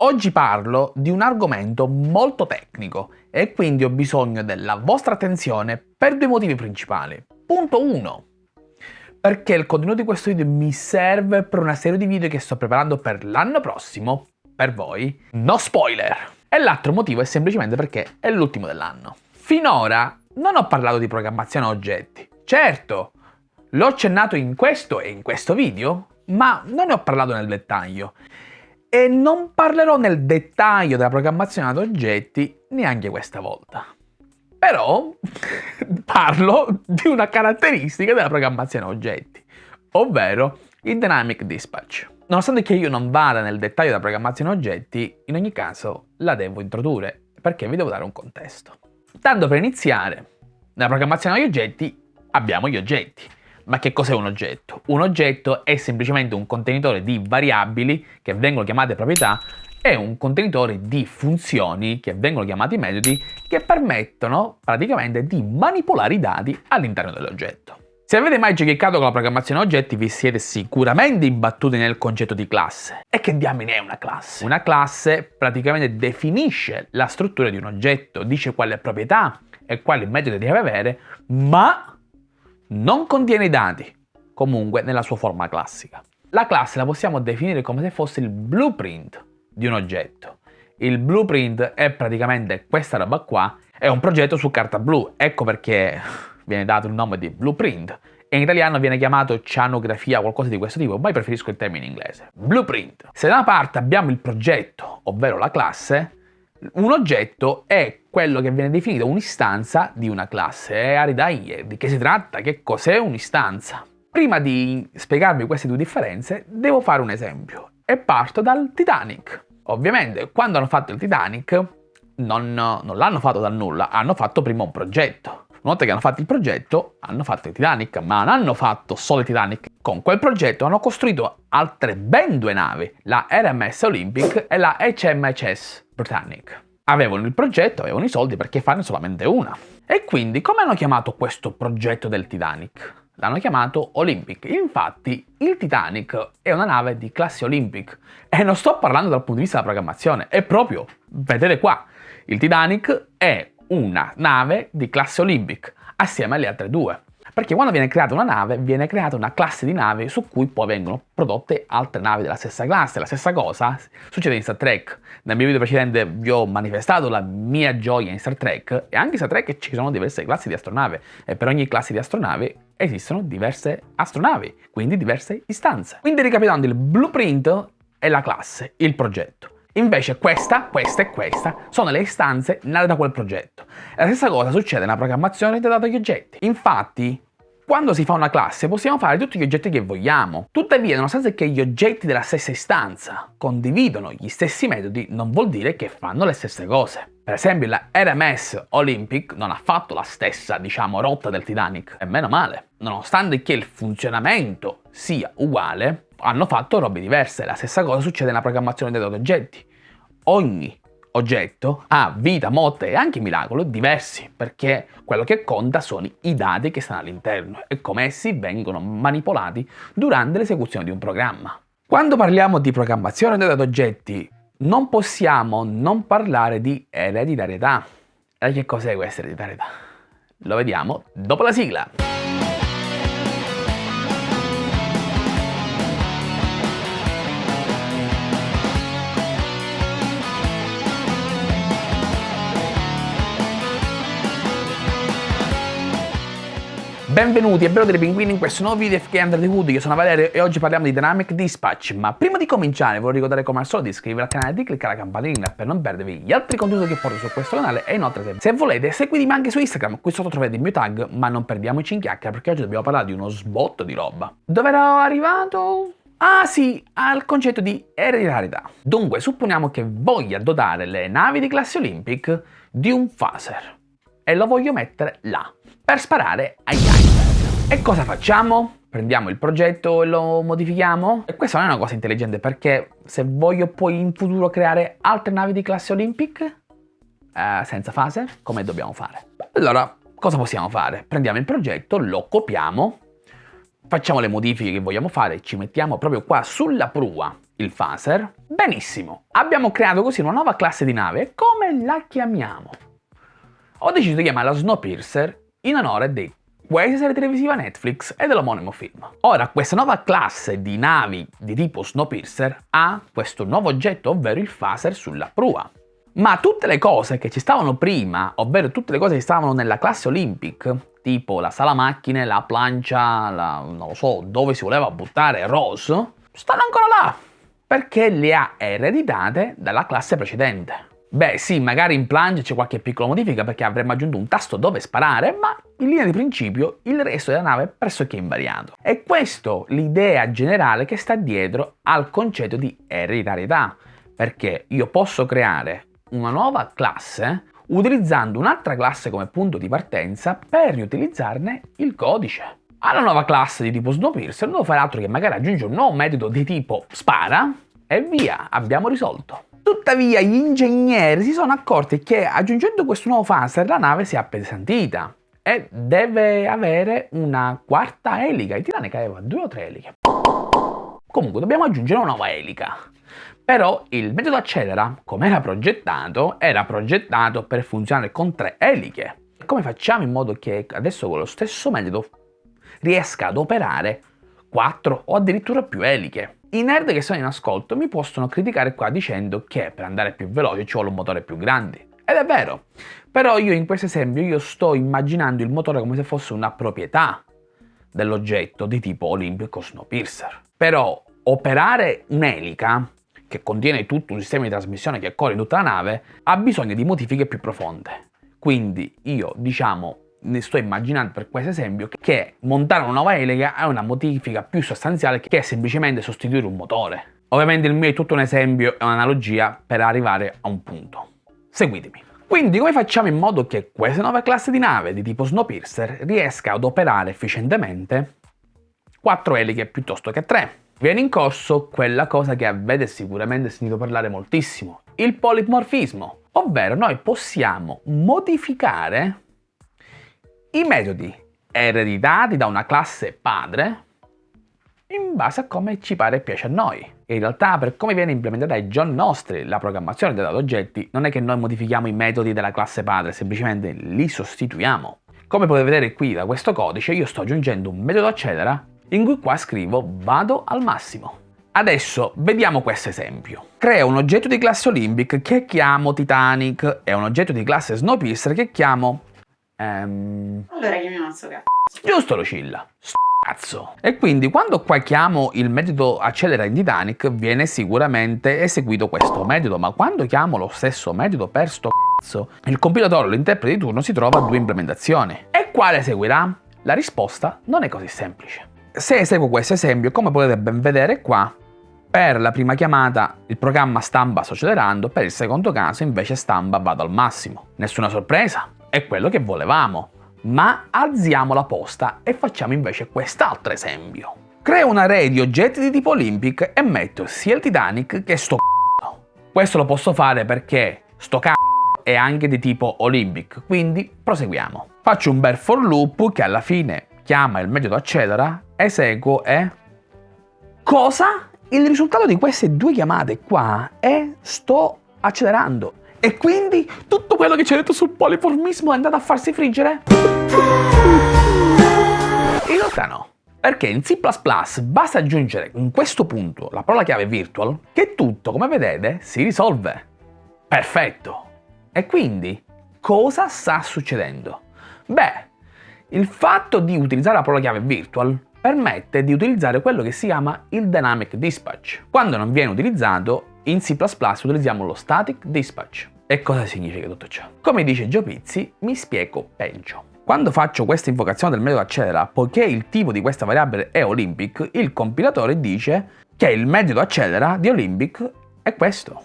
Oggi parlo di un argomento molto tecnico e quindi ho bisogno della vostra attenzione per due motivi principali. Punto 1. Perché il contenuto di questo video mi serve per una serie di video che sto preparando per l'anno prossimo, per voi. No spoiler! E l'altro motivo è semplicemente perché è l'ultimo dell'anno. Finora non ho parlato di programmazione a oggetti. Certo, l'ho accennato in questo e in questo video, ma non ne ho parlato nel dettaglio. E non parlerò nel dettaglio della programmazione ad oggetti neanche questa volta. Però parlo di una caratteristica della programmazione a oggetti, ovvero il Dynamic Dispatch. Nonostante che io non vada nel dettaglio della programmazione a oggetti, in ogni caso la devo introdurre perché vi devo dare un contesto. Tanto per iniziare, nella programmazione agli oggetti abbiamo gli oggetti. Ma che cos'è un oggetto? Un oggetto è semplicemente un contenitore di variabili che vengono chiamate proprietà e un contenitore di funzioni che vengono chiamati metodi che permettono praticamente di manipolare i dati all'interno dell'oggetto. Se avete mai giocato con la programmazione oggetti vi siete sicuramente imbattuti nel concetto di classe. E che diamine è una classe? Una classe praticamente definisce la struttura di un oggetto, dice quale proprietà e quali metodi deve avere, ma non contiene i dati, comunque nella sua forma classica. La classe la possiamo definire come se fosse il blueprint di un oggetto. Il blueprint è praticamente questa roba qua, è un progetto su carta blu, ecco perché viene dato il nome di blueprint e in italiano viene chiamato cianografia o qualcosa di questo tipo, ma io preferisco il termine inglese. Blueprint. Se da una parte abbiamo il progetto, ovvero la classe, un oggetto è quello che viene definito un'istanza di una classe. E Aridai, di che si tratta? Che cos'è un'istanza? Prima di spiegarvi queste due differenze, devo fare un esempio. E parto dal Titanic. Ovviamente, quando hanno fatto il Titanic, non, non l'hanno fatto dal nulla, hanno fatto prima un progetto. Una volta che hanno fatto il progetto, hanno fatto il Titanic, ma non hanno fatto solo il Titanic. Con quel progetto hanno costruito altre ben due navi, la RMS Olympic e la HMHS Britannic. Avevano il progetto, avevano i soldi perché farne solamente una. E quindi come hanno chiamato questo progetto del Titanic? L'hanno chiamato Olympic. Infatti il Titanic è una nave di classe Olympic. E non sto parlando dal punto di vista della programmazione, è proprio, vedete qua, il Titanic è una nave di classe Olympic assieme alle altre due. Perché quando viene creata una nave, viene creata una classe di navi su cui poi vengono prodotte altre navi della stessa classe. La stessa cosa succede in Star Trek. Nel mio video precedente vi ho manifestato la mia gioia in Star Trek e anche in Star Trek ci sono diverse classi di astronave e per ogni classe di astronave esistono diverse astronavi, quindi diverse istanze. Quindi ricapitolando, il blueprint è la classe, il progetto. Invece questa, questa e questa sono le istanze nate da quel progetto. la stessa cosa succede nella programmazione dei dati oggetti. Infatti, quando si fa una classe possiamo fare tutti gli oggetti che vogliamo. Tuttavia, nonostante che gli oggetti della stessa istanza condividono gli stessi metodi, non vuol dire che fanno le stesse cose. Per esempio la RMS Olympic non ha fatto la stessa, diciamo, rotta del Titanic, e meno male. Nonostante che il funzionamento sia uguale, hanno fatto robe diverse. La stessa cosa succede nella programmazione dei dati oggetti ogni oggetto ha vita, morte e anche miracolo diversi, perché quello che conta sono i dati che stanno all'interno e come essi vengono manipolati durante l'esecuzione di un programma. Quando parliamo di programmazione dei dati oggetti, non possiamo non parlare di ereditarietà. E che cos'è questa ereditarietà? Lo vediamo dopo la sigla. Benvenuti e bello dei pinguini in questo nuovo video FK Under the Hood, io sono Valerio e oggi parliamo di Dynamic Dispatch, ma prima di cominciare voglio ricordare come al solito di iscrivervi al canale e di cliccare la campanellina per non perdervi gli altri contenuti che porto su questo canale e inoltre se volete seguitemi anche su Instagram, qui sotto trovate il mio tag, ma non perdiamoci in chiacchiera perché oggi dobbiamo parlare di uno sbotto di roba. Dove ero arrivato? Ah sì, al concetto di ereditarietà. Dunque, supponiamo che voglia dotare le navi di classe Olympic di un phaser e lo voglio mettere là per sparare agli iceberg. E cosa facciamo? Prendiamo il progetto e lo modifichiamo? E questa non è una cosa intelligente perché se voglio poi in futuro creare altre navi di classe Olympic eh, senza fase, come dobbiamo fare? Allora, cosa possiamo fare? Prendiamo il progetto, lo copiamo, facciamo le modifiche che vogliamo fare, ci mettiamo proprio qua sulla prua il phaser? Benissimo, abbiamo creato così una nuova classe di nave. Come la chiamiamo? Ho deciso di chiamarla Snowpiercer in onore di questa serie televisiva Netflix e dell'omonimo film. Ora, questa nuova classe di navi di tipo Snowpiercer ha questo nuovo oggetto, ovvero il phaser sulla prua. Ma tutte le cose che ci stavano prima, ovvero tutte le cose che stavano nella classe Olympic, tipo la sala macchine, la plancia, la, non lo so, dove si voleva buttare Rose, stanno ancora là, perché le ha ereditate dalla classe precedente. Beh sì, magari in Plunge c'è qualche piccola modifica perché avremmo aggiunto un tasto dove sparare, ma in linea di principio il resto della nave è pressoché invariato. E questo l'idea generale che sta dietro al concetto di ereditarietà, perché io posso creare una nuova classe utilizzando un'altra classe come punto di partenza per riutilizzarne il codice. Alla nuova classe di tipo Snowpiercer non devo fare altro che magari aggiungere un nuovo metodo di tipo spara e via, abbiamo risolto. Tuttavia gli ingegneri si sono accorti che aggiungendo questo nuovo phaser la nave si è appesantita e deve avere una quarta elica. Il Titanic aveva due o tre eliche. Comunque dobbiamo aggiungere una nuova elica. Però il metodo accelera, come era progettato, era progettato per funzionare con tre eliche. Come facciamo in modo che adesso con lo stesso metodo riesca ad operare quattro o addirittura più eliche? I nerd che sono in ascolto mi possono criticare qua dicendo che per andare più veloce ci vuole un motore più grande. Ed è vero, però io in questo esempio io sto immaginando il motore come se fosse una proprietà dell'oggetto di tipo Olympic o Snowpiercer. Però operare un'elica, che contiene tutto un sistema di trasmissione che corre in tutta la nave, ha bisogno di modifiche più profonde. Quindi io, diciamo, ne sto immaginando per questo esempio che montare una nuova elega è una modifica più sostanziale che semplicemente sostituire un motore. Ovviamente il mio è tutto un esempio e un'analogia per arrivare a un punto. Seguitemi. Quindi come facciamo in modo che questa nuova classe di nave di tipo Snowpiercer riesca ad operare efficientemente 4 eliche piuttosto che 3? Viene in corso quella cosa che avete sicuramente sentito parlare moltissimo, il polimorfismo, ovvero noi possiamo modificare i metodi ereditati da una classe padre in base a come ci pare e piace a noi. In realtà per come viene implementata ai giorni nostri la programmazione dei dati oggetti non è che noi modifichiamo i metodi della classe padre, semplicemente li sostituiamo. Come potete vedere qui da questo codice io sto aggiungendo un metodo accelera in cui qua scrivo vado al massimo. Adesso vediamo questo esempio. Creo un oggetto di classe Olympic che chiamo Titanic e un oggetto di classe Snowpiercer che chiamo Ehm... Allora chiamiamo sto cazzo. Giusto Lucilla, sto cazzo. E quindi quando qua chiamo il metodo accelera in Titanic viene sicuramente eseguito questo metodo, ma quando chiamo lo stesso metodo per sto cazzo, il compilatore o l'interprete di turno si trova a due implementazioni. E quale seguirà? La risposta non è così semplice. Se eseguo questo esempio, come potete ben vedere qua, per la prima chiamata il programma stampa sto accelerando, per il secondo caso invece stampa vado al massimo. Nessuna sorpresa, è quello che volevamo. Ma alziamo la posta e facciamo invece quest'altro esempio. Creo un array di oggetti di tipo Olympic e metto sia il Titanic che sto c***o. Questo lo posso fare perché sto c***o è anche di tipo Olympic, quindi proseguiamo. Faccio un bel for loop che alla fine chiama il metodo accelera, eseguo e... Cosa? Il risultato di queste due chiamate qua è sto accelerando. E quindi tutto quello che ci ha detto sul poliformismo è andato a farsi friggere? In realtà no. Perché in C++ basta aggiungere in questo punto la parola chiave virtual che tutto, come vedete, si risolve. Perfetto. E quindi cosa sta succedendo? Beh, il fatto di utilizzare la parola chiave virtual permette di utilizzare quello che si chiama il Dynamic Dispatch. Quando non viene utilizzato in C++ utilizziamo lo static dispatch. E cosa significa tutto ciò? Come dice Gio Pizzi, mi spiego peggio. Quando faccio questa invocazione del metodo accelera, poiché il tipo di questa variabile è Olympic, il compilatore dice che il metodo accelera di Olympic è questo.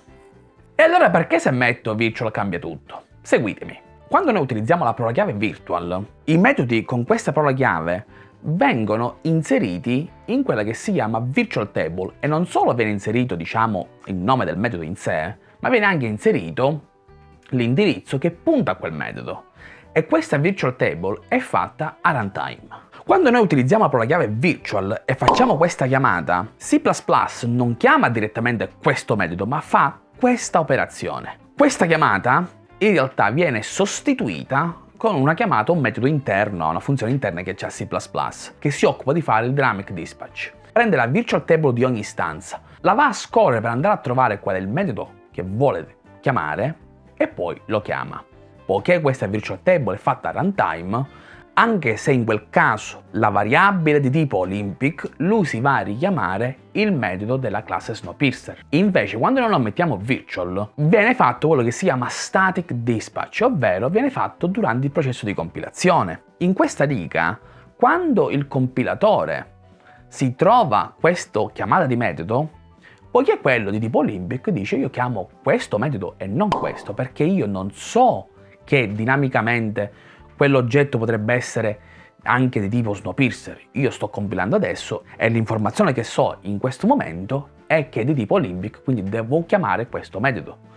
E allora perché se metto virtual cambia tutto? Seguitemi. Quando noi utilizziamo la parola chiave virtual, i metodi con questa parola chiave vengono inseriti in quella che si chiama virtual table e non solo viene inserito diciamo il nome del metodo in sé, ma viene anche inserito l'indirizzo che punta a quel metodo. E questa virtual table è fatta a runtime. Quando noi utilizziamo la chiave virtual e facciamo questa chiamata, C++ non chiama direttamente questo metodo, ma fa questa operazione. Questa chiamata in realtà viene sostituita con una chiamata, un metodo interno, una funzione interna che c'è a C++, che si occupa di fare il dynamic dispatch. Prende la virtual table di ogni istanza, la va a scorrere per andare a trovare qual è il metodo che vuole chiamare e poi lo chiama. Poiché questa virtual table è fatta a runtime, anche se in quel caso la variabile di tipo Olympic lui si va a richiamare il metodo della classe Snowpiercer. Invece quando non lo mettiamo virtual viene fatto quello che si chiama static dispatch, ovvero viene fatto durante il processo di compilazione. In questa riga, quando il compilatore si trova questa chiamata di metodo, poiché quello di tipo Olympic dice io chiamo questo metodo e non questo, perché io non so che dinamicamente quell'oggetto potrebbe essere anche di tipo Snowpiercer. Io sto compilando adesso e l'informazione che so in questo momento è che è di tipo Olympic, quindi devo chiamare questo metodo.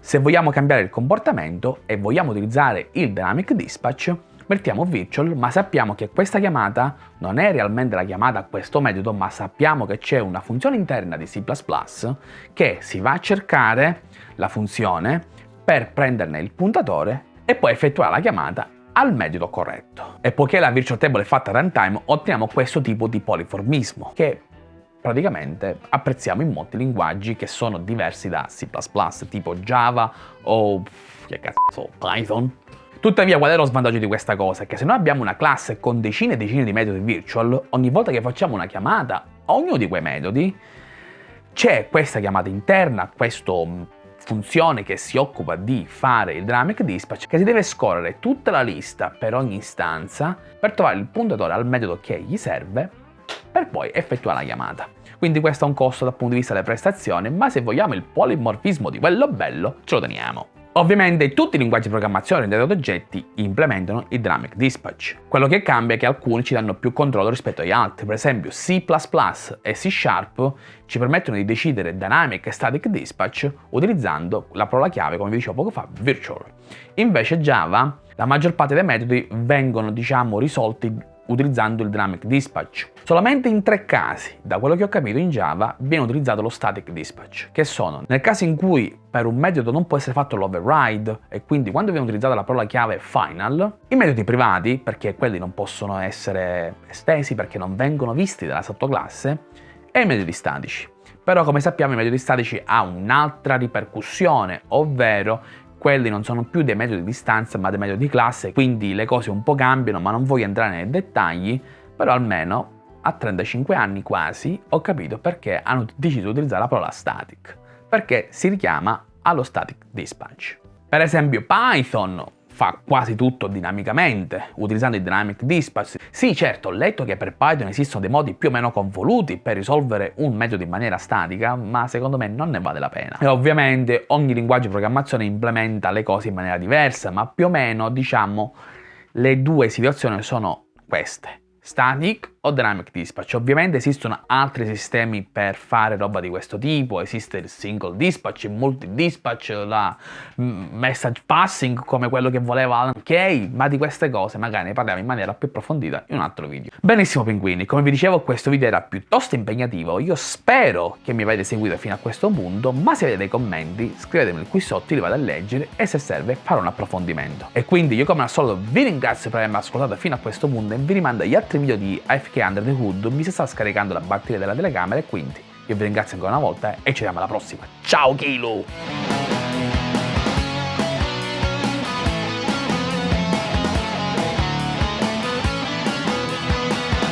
Se vogliamo cambiare il comportamento e vogliamo utilizzare il Dynamic Dispatch, mettiamo virtual, ma sappiamo che questa chiamata non è realmente la chiamata a questo metodo, ma sappiamo che c'è una funzione interna di C++ che si va a cercare la funzione per prenderne il puntatore e poi effettuare la chiamata al metodo corretto. E poiché la virtual table è fatta a runtime, otteniamo questo tipo di poliformismo, che praticamente apprezziamo in molti linguaggi che sono diversi da C++, tipo Java o che cazzo, Python. Tuttavia qual è lo svantaggio di questa cosa? Che se noi abbiamo una classe con decine e decine di metodi virtual, ogni volta che facciamo una chiamata a ognuno di quei metodi, c'è questa chiamata interna, questo funzione che si occupa di fare il dynamic dispatch che si deve scorrere tutta la lista per ogni istanza per trovare il puntatore al metodo che gli serve per poi effettuare la chiamata. Quindi questo ha un costo dal punto di vista delle prestazioni, ma se vogliamo il polimorfismo di quello bello, ce lo teniamo. Ovviamente tutti i linguaggi di programmazione orientati ad oggetti implementano il Dynamic Dispatch. Quello che cambia è che alcuni ci danno più controllo rispetto agli altri, per esempio C++ e C Sharp ci permettono di decidere Dynamic e Static Dispatch utilizzando la parola chiave, come vi dicevo poco fa, Virtual. Invece Java, la maggior parte dei metodi vengono diciamo risolti utilizzando il Dynamic Dispatch. Solamente in tre casi, da quello che ho capito in Java, viene utilizzato lo Static Dispatch, che sono nel caso in cui per un metodo non può essere fatto l'override e quindi quando viene utilizzata la parola chiave final, i metodi privati, perché quelli non possono essere estesi perché non vengono visti dalla sottoclasse, e i metodi statici. Però come sappiamo i metodi statici hanno un'altra ripercussione, ovvero quelli non sono più dei metodi di stanza ma dei metodi di classe, quindi le cose un po' cambiano ma non voglio entrare nei dettagli, però almeno a 35 anni quasi ho capito perché hanno deciso di utilizzare la parola static, perché si richiama allo static dispatch. Per esempio Python fa quasi tutto dinamicamente, utilizzando il Dynamic Dispatch. Sì, certo, ho letto che per Python esistono dei modi più o meno convoluti per risolvere un metodo in maniera statica, ma secondo me non ne vale la pena. E ovviamente ogni linguaggio di programmazione implementa le cose in maniera diversa, ma più o meno, diciamo, le due situazioni sono queste static o dynamic dispatch. Ovviamente esistono altri sistemi per fare roba di questo tipo, esiste il single dispatch, il multi dispatch, la message passing come quello che voleva Alan Kay, ma di queste cose magari ne parliamo in maniera più approfondita in un altro video. Benissimo pinguini, come vi dicevo questo video era piuttosto impegnativo, io spero che mi avete seguito fino a questo punto, ma se avete dei commenti scrivetemeli qui sotto, li vado a leggere e se serve farò un approfondimento. E quindi io come al solito vi ringrazio per avermi ascoltato fino a questo punto e vi rimando agli altri video di AFK che Under the Hood mi si sta scaricando la batteria della telecamera e quindi io vi ringrazio ancora una volta e ci vediamo alla prossima. Ciao Kilo!